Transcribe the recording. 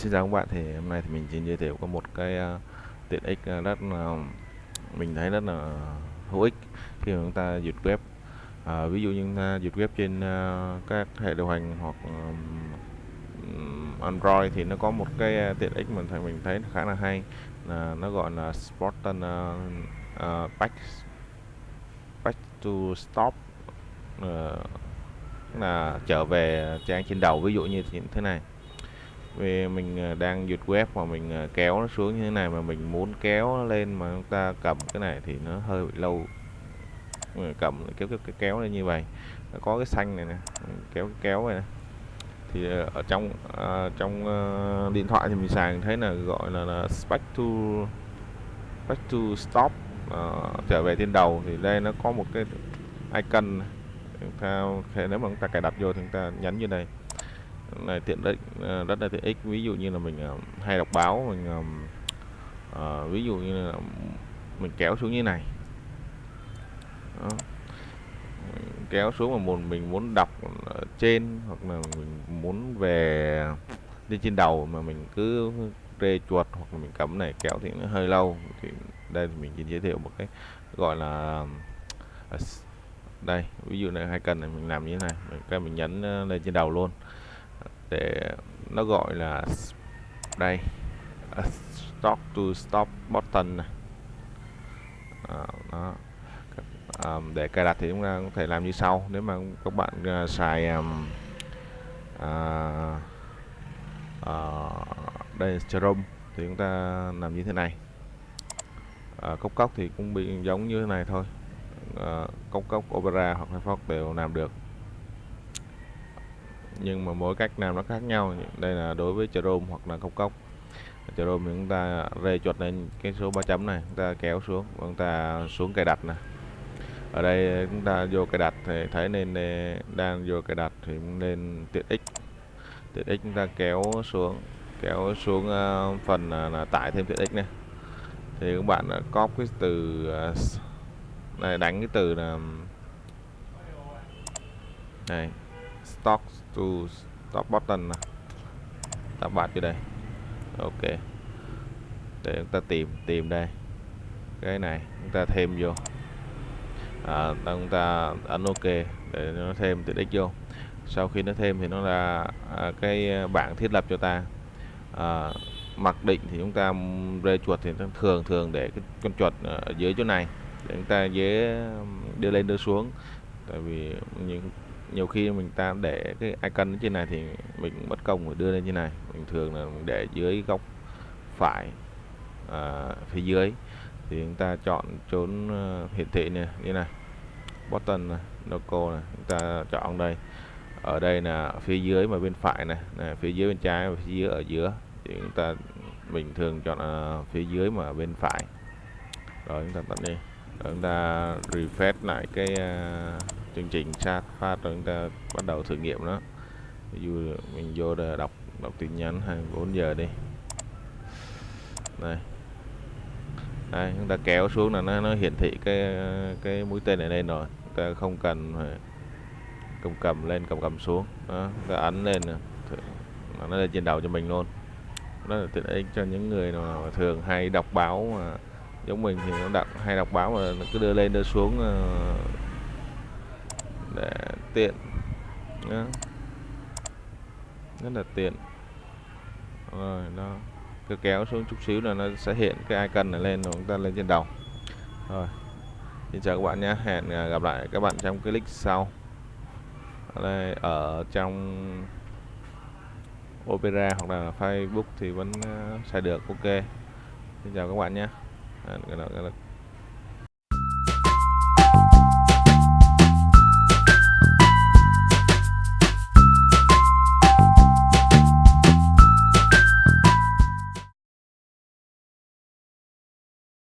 xin chào các bạn. Thì hôm nay thì mình xin giới thiệu có một cái uh, tiện ích ờ, rất là mình thấy rất là hữu ích khi mà chúng ta duyệt web. À, ví dụ như chúng ta duyệt web trên uh, các hệ điều hành hoặc um, Android thì nó có một cái tiện ích mà thấy mình thấy khá là hay là nó gọi là Spartan uh, uh, back back to stop uh, là trở về trang trên đầu. Ví dụ như thế này vì mình ờ, đang duyệt web mà mình ờ, kéo nó xuống như thế này mà mình muốn kéo nó lên mà chúng ta cầm cái này thì nó hơi bị lâu. Ờ, cầm kéo cái, kéo, kéo lên như vậy. Nó có cái xanh này nè kéo cái kéo này nè. thì ở trong à, trong à, điện thoại thì mình xài thấy là gọi là, là back to back to stop à, trở về trên đầu thì đây nó có một cái icon chúng ta nếu mà chúng ta cài đặt vô thì chúng ta nhấn như này này tiện ích rất là tiện ích. Ví dụ như là mình ờ, hay đọc báo mình uh, ví dụ như là mình kéo xuống như này. Đó. kéo xuống mà một mình muốn đọc ở trên hoặc là mình muốn về lên trên đầu mà mình cứ rê chuột hoặc là mình cắm này kéo thì nó hơi lâu. Thì đây thì mình chỉ giới thiệu một cái gọi là đây ví dụ này hai cần này mình làm như thế này mình cái mình nhấn lên trên đầu luôn để nó gọi là đây stop to stop button này à, ờ, đó. À, để cài đặt thì chúng ta có thể làm như sau. Nếu mà các bạn uh, xài um, uh, uh, đây Chrome thì chúng ta làm như thế này. À, cốc cốc thì cũng bị giống như thế này thôi. À, cốc cốc Opera hoặc Firefox đều làm được nhưng mà mỗi cách làm nó khác nhau. Đây là đối với Chrome hoặc là cốc. Cốc Chrome thì chúng ta rê chuột lên cái số 3 chấm này, chúng ta kéo xuống và chúng ta xuống cài đặt này ở đây chúng ta vô cài đặt thì thấy nên đang vô cài đặt thì nên tiện ích. Tiện ích chúng ta kéo xuống kéo xuống ờ, phần ờ, là tải thêm tiện ích này thì các bạn copy cái từ ờ, này, đánh cái từ là này stock to stop button này. ta bật vô đây. Ok. Để chúng ta tìm tìm đây. Cái này chúng ta thêm vô. À, chúng ta ấn ok để nó thêm tiện ích vô. Sau khi nó thêm thì nó là à, cái bảng thiết lập cho ta. À, mặc định thì chúng ta rê chuột thì thường thường để cái con chuột ở dưới chỗ này. Để chúng ta dễ đưa lên đưa xuống. Tại vì những nhiều khi mình ta để cái icon trên này thì mình mất công phải đưa lên như này. Bình thường là mình để dưới góc phải à, phía dưới. Thì chúng ta chọn chốn ờ, hiển thị này như này. Button này, logo này chúng ta chọn đây. Ở đây là phía dưới mà bên phải này, này phía dưới bên trái và phía dưới ở giữa. Thì chúng ta bình thường chọn uh, phía dưới mà bên phải. Rồi chúng ta tắt đi. Rồi chúng ta refresh lại cái uh, chương trình chat phát rồi chúng ta bắt đầu thử nghiệm nó ví dụ mình vô để đọc đọc tin nhắn 24 giờ đi. Đây. Đây chúng ta kéo xuống là nó, nó hiển thị cái cái mũi tên này lên rồi. Chúng ta không cần phải cầm cầm lên cầm cầm xuống. Đó, ta ấn lên nó lên trên đầu cho mình luôn. Đó là tiện ích cho những người mà thường hay đọc báo mà giống mình thì nó đọc hay đọc báo mà nó cứ đưa lên đưa xuống ờ, để tiện. Nhá. Rất là tiện. Rồi, nó cứ kéo xuống chút xíu là nó sẽ hiện cái icon này lên rồi chúng ta lên trên đầu. Rồi, xin chào các bạn nhé hẹn à, gặp lại các bạn trong clip sau. Đây, ở trong Opera hoặc là Facebook thì vẫn xài được. Ok. Xin chào các bạn nhé hẹn gặp lại